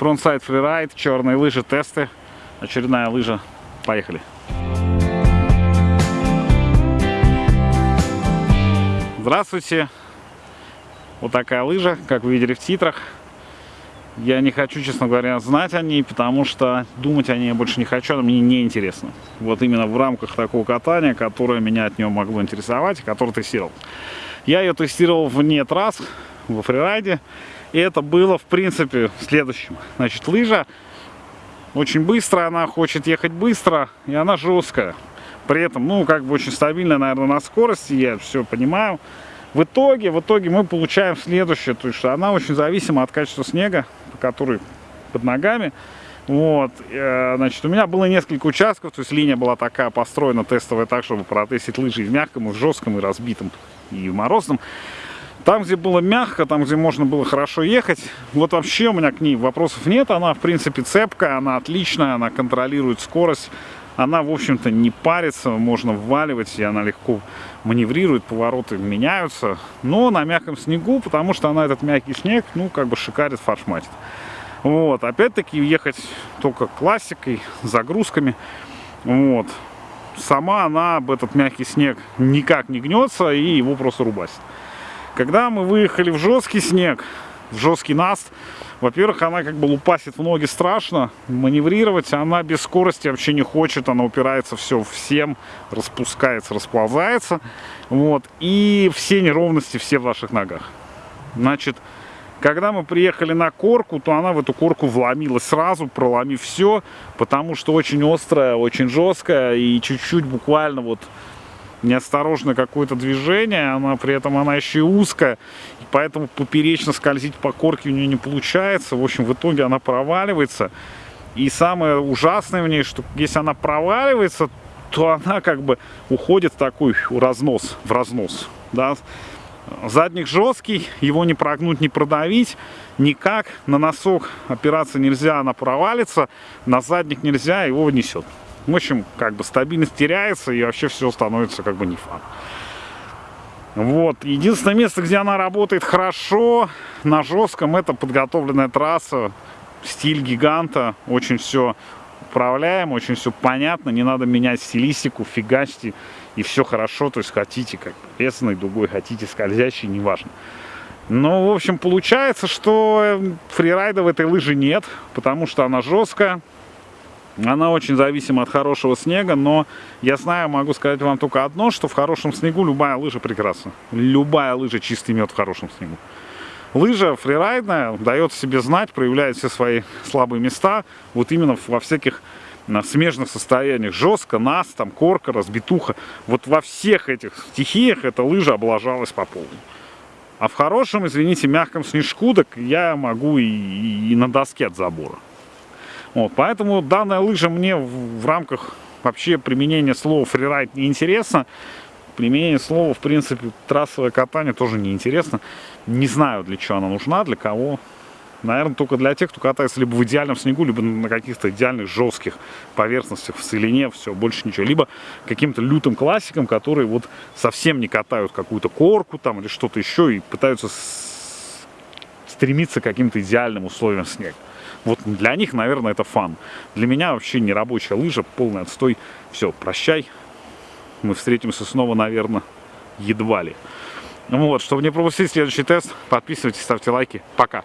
frontside freeride, черные лыжи, тесты. Очередная лыжа. Поехали. Здравствуйте. Вот такая лыжа, как вы видели в титрах. Я не хочу, честно говоря, знать о ней, потому что думать о ней я больше не хочу, она мне не интересно. Вот именно в рамках такого катания, которое меня от нее могло интересовать, которое тестировал. Я ее тестировал вне трасс, во фрирайде. И это было, в принципе, следующим. Значит, лыжа очень быстрая, она хочет ехать быстро, и она жесткая. При этом, ну, как бы очень стабильная, наверное, на скорости, я все понимаю. В итоге, в итоге мы получаем следующее, то есть что она очень зависима от качества снега, который под ногами. Вот, э, значит, у меня было несколько участков, то есть линия была такая построена тестовая так, чтобы протестить лыжи и в мягком, и в жестком, и разбитом, и в морозном. Там, где было мягко, там, где можно было хорошо ехать, вот вообще у меня к ней вопросов нет. Она, в принципе, цепкая, она отличная, она контролирует скорость. Она, в общем-то, не парится, можно вваливать, и она легко маневрирует, повороты меняются. Но на мягком снегу, потому что она этот мягкий снег, ну, как бы шикарит, фаршматит. Вот, опять-таки, ехать только классикой, загрузками. Вот. Сама она об этот мягкий снег никак не гнется, и его просто рубасит. Когда мы выехали в жесткий снег, в жесткий наст, во-первых, она как бы лупасит в ноги страшно, маневрировать она без скорости вообще не хочет, она упирается все всем, распускается, расползается, вот, и все неровности все в ваших ногах. Значит, когда мы приехали на корку, то она в эту корку вломилась сразу, проломив все, потому что очень острая, очень жесткая и чуть-чуть буквально вот неосторожное какое-то движение, она при этом она еще и узкая, и поэтому поперечно скользить по корке у нее не получается. В общем, в итоге она проваливается. И самое ужасное в ней, что если она проваливается, то она как бы уходит в такой разнос, в разнос. Да? Задник жесткий, его не прогнуть, не продавить никак. На носок опираться нельзя, она провалится. На задник нельзя, его несет. В общем, как бы стабильность теряется и вообще все становится как бы не фан. Вот. Единственное место, где она работает хорошо, на жестком, это подготовленная трасса, стиль гиганта. Очень все управляем, очень все понятно, не надо менять стилистику, фигачьте, и все хорошо. То есть хотите как лесной дугой, хотите скользящий, неважно. Но, в общем, получается, что фрирайда в этой лыжи нет, потому что она жесткая. Она очень зависима от хорошего снега, но я знаю, могу сказать вам только одно, что в хорошем снегу любая лыжа прекрасна. Любая лыжа чистый мед в хорошем снегу. Лыжа фрирайдная дает себе знать, проявляет все свои слабые места, вот именно во всяких на смежных состояниях. Жестко, нас, там, корка, разбитуха. Вот во всех этих стихиях эта лыжа облажалась по полной. А в хорошем, извините, мягком снежку, так я могу и, и, и на доске от забора. Вот, поэтому данная лыжа мне в, в рамках вообще применения слова фрирайд не интересно. Применение слова, в принципе, трассовое катание тоже не интересно. Не знаю, для чего она нужна, для кого. Наверное, только для тех, кто катается либо в идеальном снегу, либо на каких-то идеальных жестких поверхностях, в целине, все, больше ничего. Либо каким-то лютым классикам, которые вот совсем не катают какую-то корку там или что-то еще и пытаются стремиться к каким-то идеальным условиям снега. Вот для них, наверное, это фан. Для меня вообще не рабочая лыжа, полный отстой. Все, прощай. Мы встретимся снова, наверное, едва ли. Вот, чтобы не пропустить следующий тест, подписывайтесь, ставьте лайки. Пока.